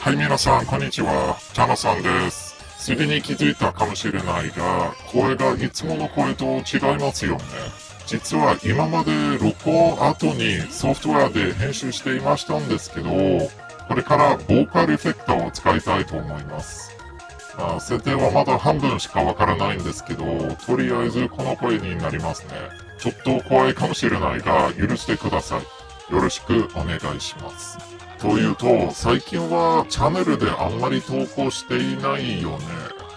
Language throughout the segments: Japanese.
はい、皆さん、こんにちは。チャナさんです。すでに気づいたかもしれないが、声がいつもの声と違いますよね。実は今まで録音後にソフトウェアで編集していましたんですけど、これからボーカルエフェクターを使いたいと思います。まあ、設定はまだ半分しかわからないんですけど、とりあえずこの声になりますね。ちょっと怖いかもしれないが、許してください。よろしくお願いします。というと、最近はチャンネルであんまり投稿していないよね。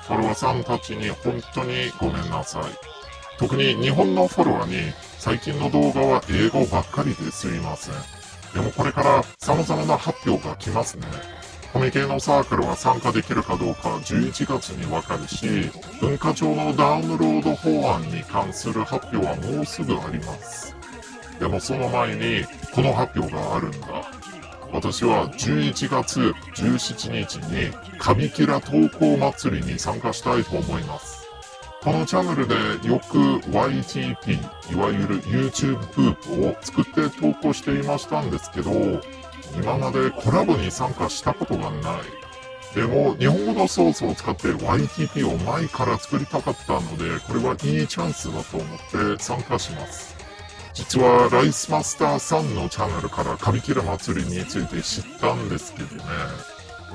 フォロワーさんたちに本当にごめんなさい。特に日本のフォロワーに最近の動画は英語ばっかりですいません。でもこれから様々な発表が来ますね。コミケのサークルは参加できるかどうか11月にわかるし、文化庁のダウンロード法案に関する発表はもうすぐあります。でもその前にこの発表があるんだ。私は11月17日にカビキラ投稿祭りに参加したいと思います。このチャンネルでよく YTP、いわゆる YouTube フープを作って投稿していましたんですけど、今までコラボに参加したことがない。でも、日本語のソースを使って YTP を前から作りたかったので、これはいいチャンスだと思って参加します。実は、ライスマスターさんのチャンネルからカビキラ祭りについて知ったんですけどね。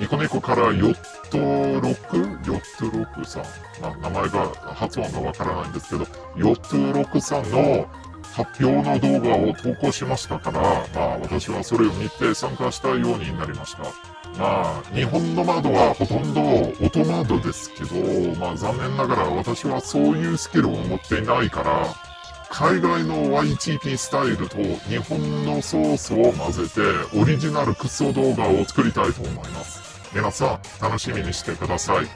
ニコニコからヨットロックヨットロックさん。まあ、名前が、発音がわからないんですけど、ヨットロックさんの発表の動画を投稿しましたから、まあ私はそれを見て参加したようになりました。まあ、日本の窓はほとんど音窓ですけど、まあ残念ながら私はそういうスキルを持っていないから、海外の YTP スタイルと日本のソースを混ぜてオリジナルクソ動画を作りたいと思います。皆さん楽しみにしてください。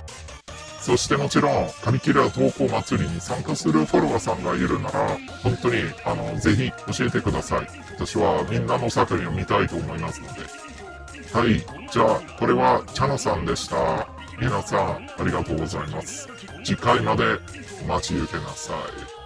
そしてもちろん、カビキラ投稿祭りに参加するフォロワーさんがいるなら、本当に、あの、ぜひ教えてください。私はみんなの作品を見たいと思いますので。はい。じゃあ、これはチャナさんでした。皆さん、ありがとうございます。次回までお待ち受けなさい。